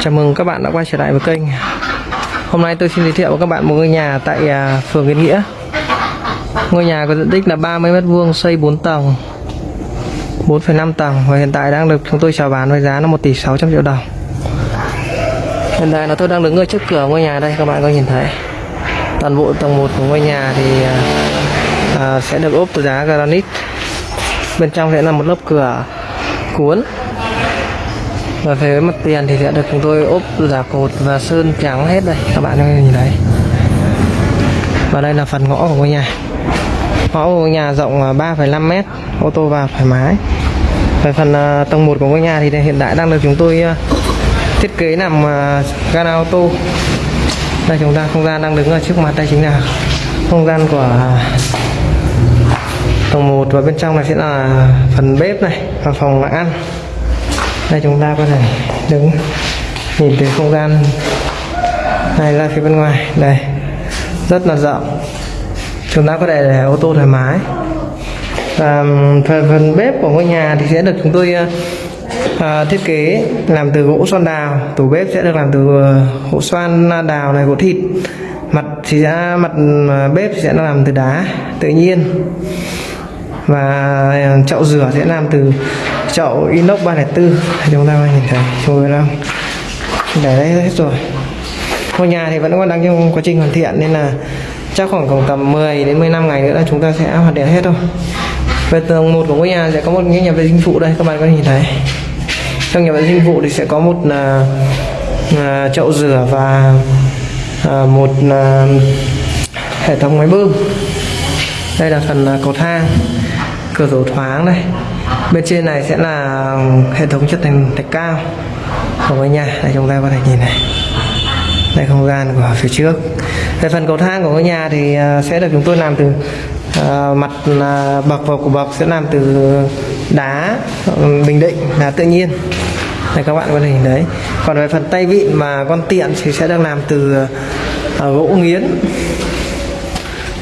Chào mừng các bạn đã quay trở lại với kênh. Hôm nay tôi xin giới thiệu với các bạn một ngôi nhà tại à, phường Yên Nghĩa. Ngôi nhà có diện tích là 30m2 xây 4 tầng 4,5 tầng và hiện tại đang được chúng tôi chào bán với giá là 1 tỷ 600 triệu đồng. Hiện tại là tôi đang đứng ở trước cửa ngôi nhà đây các bạn có nhìn thấy. Toàn bộ tầng 1 của ngôi nhà thì à, à sẽ được ốp từ đá granite. Bên trong sẽ là một lớp cửa cuốn và về mặt tiền thì sẽ được chúng tôi ốp giả cột và sơn trắng hết đây. Các bạn có thể nhìn thấy. Và đây là phần ngõ của ngôi nhà. Ngõ của ngôi nhà rộng 3,5 mét ô tô vào thoải mái. Về phần à, tầng 1 của ngôi nhà thì hiện tại đang được chúng tôi à, thiết kế làm à, gara ô tô. Đây chúng ta không gian đang đứng ở trước mặt đây chính là không gian của tầng 1 và bên trong này sẽ là phần bếp này và phòng ăn đây chúng ta có thể đứng nhìn từ không gian này ra phía bên ngoài. Đây rất là rộng. Chúng ta có thể để ô tô thoải mái. Và phần, phần bếp của ngôi nhà thì sẽ được chúng tôi uh, thiết kế làm từ gỗ xoan đào. Tủ bếp sẽ được làm từ ờ, gỗ xoan đào này gỗ thịt. Mặt thì sẽ mặt bếp sẽ làm từ đá tự nhiên và ờ, chậu rửa sẽ làm từ chậu inox 304 chúng ta nhìn thấy. Chúng tôi đang để đấy hết rồi. Ngôi nhà thì vẫn còn đang trong quá trình hoàn thiện nên là chắc khoảng khoảng tầm 10 đến 15 ngày nữa là chúng ta sẽ hoàn thiện hết thôi về tầng một của ngôi nhà sẽ có một cái nhà vệ sinh phụ đây các bạn có nhìn thấy. Trong nhà vệ sinh phụ thì sẽ có một là uh, chậu rửa và uh, một uh, hệ thống máy bơm. Đây là phần uh, cầu thang cửa sổ thoáng đây bên trên này sẽ là hệ thống chất thành thạch cao. Của ngôi nhà đây chúng ta có thể nhìn này. Đây không gian của phía trước. Về phần cầu thang của ngôi nhà thì à, sẽ được chúng tôi làm từ uh, mặt à, uh, bậc và của bậc sẽ làm từ đá bình định đá tự nhiên. Đây các bạn có thể nhìn đấy còn về phần tay vịn mà con tiện thì sẽ được làm từ uh, gỗ nghiến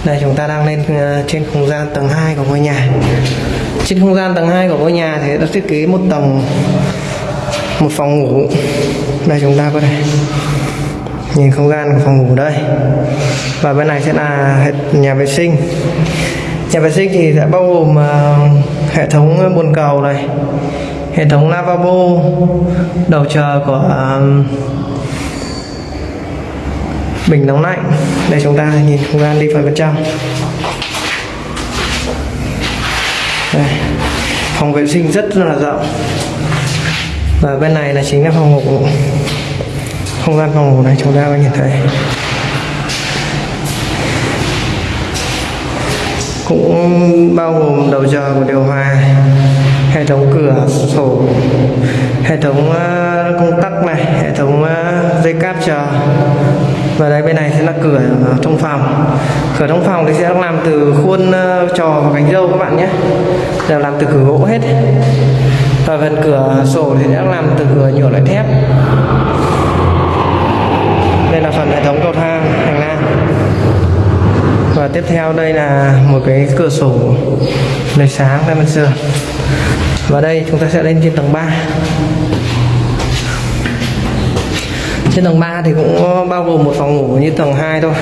đây chúng ta đang lên ờ, trên không gian tầng 2 của ngôi nhà. Trên không gian tầng 2 của ngôi nhà thì đã thiết kế một tầng một phòng ngủ. Đây chúng ta có thể nhìn không gian của phòng ngủ đây. Và bên này sẽ là nhà vệ sinh. Nhà vệ sinh thì sẽ bao gồm uh, hệ thống bồn cầu này hệ thống lavabo đầu chờ của uh, bình nóng lạnh. Đây, chúng ta nhìn không gian đi vào bên trong. Đây. phòng vệ sinh rất là rộng. Và bên này là chính là phòng ngủ. Không gian phòng ngủ này chúng ta có nhìn thấy. Cũng bao gồm đầu giờ của điều hòa, hệ thống cửa sổ, hệ thống ờ, công tắc này, hệ thống ờ, dây cáp chờ và đây bên này sẽ là cửa ờ, trong phòng cửa trong phòng thì sẽ làm từ khuôn ờ, trò và cánh dâu các bạn nhé. Đều làm từ cửa gỗ hết. Và phần cửa sổ thì sẽ làm từ cửa nhựa loại thép. Đây là phần hệ thống cầu thang, hành lang. Và tiếp theo đây là một cái cửa sổ lấy sáng bên sườn và đây chúng ta sẽ lên trên tầng 3 trên tầng 3 thì cũng bao gồm một phòng ngủ như tầng 2 thôi.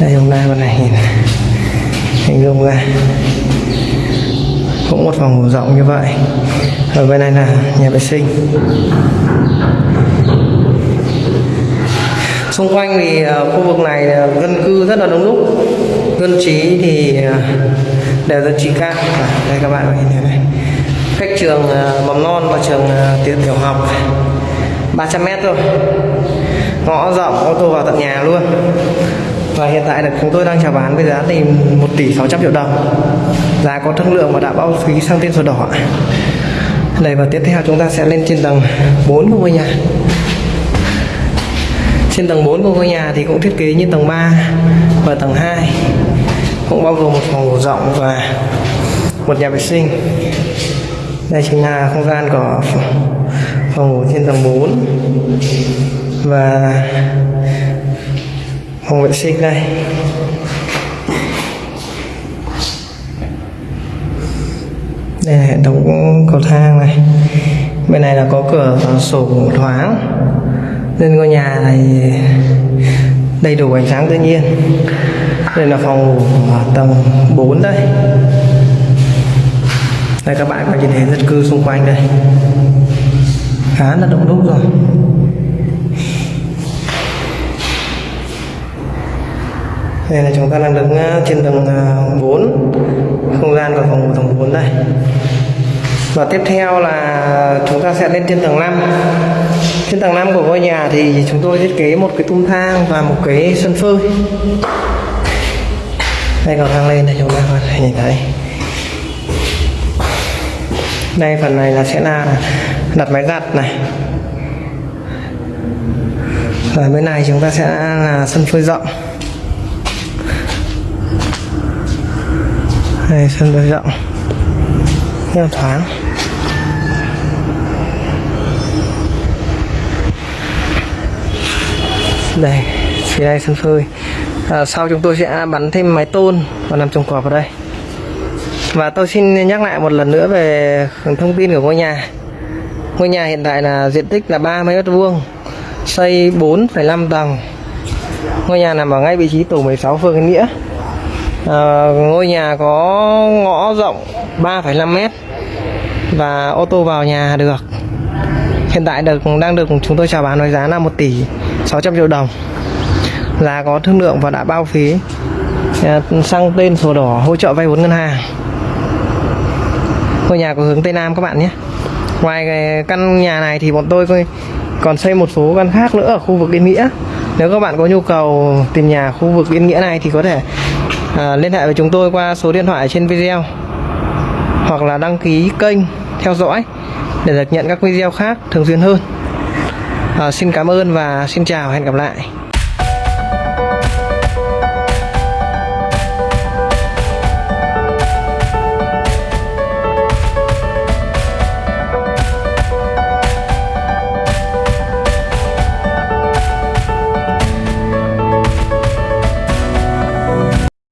Đây, hôm nay con này nhìn hình dung ra. Cũng một phòng ngủ rộng như vậy. Ở bên này là nhà vệ sinh. Xung quanh thì ờ, khu vực này dân cư rất là đông đúc. Dân trí thì ờ, đều dân trí cao. Đây các bạn nhìn thấy này. Cách trường ờ, mầm non và trường tiểu học. 300m thôi. Ngõ rộng, ô tô vào tận nhà luôn. Và hiện tại là chúng tôi đang chào bán với giá thì 1 tỷ 600 triệu đồng. Giá có thương lượng và đã bao phí sang tên sổ đỏ này, và tiếp theo chúng ta sẽ lên trên tầng 4 của ngôi nhà trên tầng 4 của ngôi nhà thì cũng thiết kế như tầng 3 và tầng 2 cũng bao gồm một phòng ngủ rộng và một nhà vệ sinh. Đây chính là không gian của phòng ngủ trên tầng 4 và phòng vệ sinh đây. Đây là hệ thống cầu thang này. Bên này là có cửa sổ thoáng. Nên ngôi nhà này đầy đủ ánh sáng tự nhiên. Đây là phòng ngủ tầng 4 đây. Đây, các bạn có nhìn thấy dân cư xung quanh đây khá là đông đúc rồi. Đây là chúng ta đang đứng ờ, trên tầng ờ, 4 không gian của phòng ngủ tầng 4 đây. Và tiếp theo là chúng ta sẽ lên trên tầng 5 trên tầng 5 của ngôi nhà thì chúng tôi thiết kế một cái tung thang và một cái sân phơi. Đây cầu thang lên này chúng ta có thể nhìn thấy đây phần này là sẽ là đặt máy giặt này. Và bên này chúng ta sẽ là sân phơi rộng. Đây sân phơi rộng. Rất là thoáng. Đây phía đây sân phơi. À, sau chúng tôi sẽ bắn thêm máy tôn và làm trồng cọp vào đây và tôi xin nhắc lại một lần nữa về thông tin của ngôi nhà. Ngôi nhà hiện tại là diện tích là 30 mét vuông xây 4,5 tầng. Ngôi nhà nằm ở ngay vị trí tổ 16 phường Yên Nghĩa. À, ngôi nhà có ngõ rộng 3,5 mét và ô tô vào nhà được. Hiện tại được đang được chúng tôi chào bán với giá là 1 tỷ 600 triệu đồng. Là có thương lượng và đã bao phí à, sang tên sổ đỏ hỗ trợ vay vốn ngân hàng ngôi nhà có hướng tây nam các bạn nhé. Ngoài căn nhà này thì bọn tôi còn xây một số căn khác nữa ở khu vực Yên Nghĩa. Nếu các bạn có nhu cầu tìm nhà khu vực Yên Nghĩa này thì có thể à, liên hệ với chúng tôi qua số điện thoại trên video hoặc là đăng ký kênh theo dõi để được nhận các video khác thường xuyên hơn. À, xin cảm ơn và xin chào hẹn gặp lại.